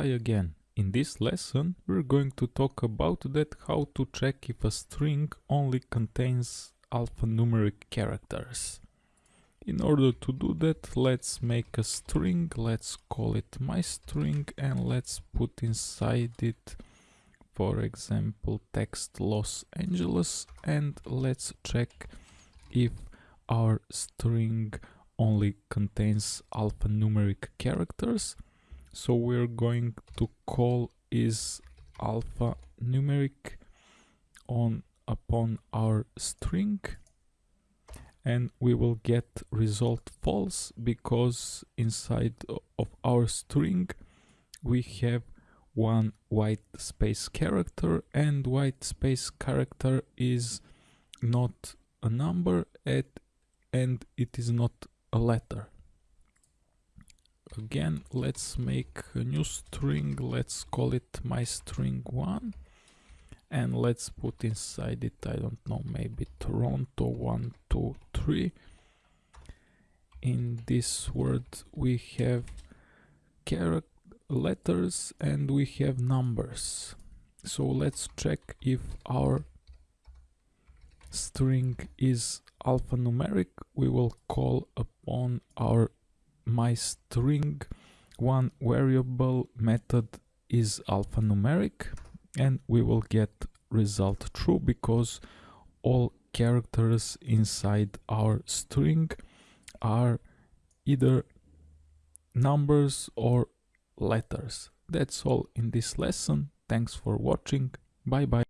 Hi again. In this lesson we're going to talk about that how to check if a string only contains alphanumeric characters. In order to do that let's make a string, let's call it my string and let's put inside it for example text Los Angeles and let's check if our string only contains alphanumeric characters so we're going to call is alpha numeric on upon our string. And we will get result false because inside of our string we have one white space character and white space character is not a number at, and it is not a letter again let's make a new string. Let's call it my string one. And let's put inside it i don't know maybe toronto one two three. In this word we have character letters and we have numbers. So let's check if our string is alphanumeric. We will call upon our my string one variable method is alphanumeric and we will get result true because all characters inside our string are either numbers or letters. That's all in this lesson. Thanks for watching. Bye bye.